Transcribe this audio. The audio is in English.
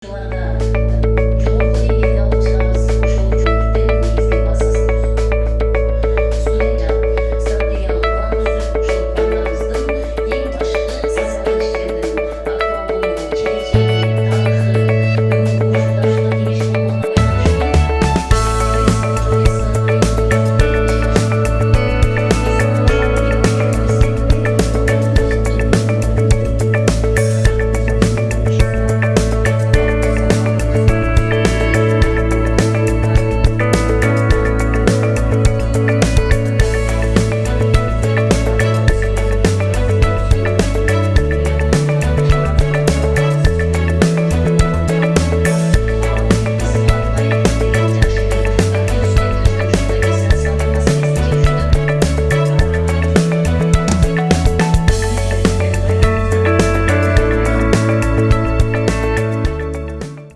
keluarga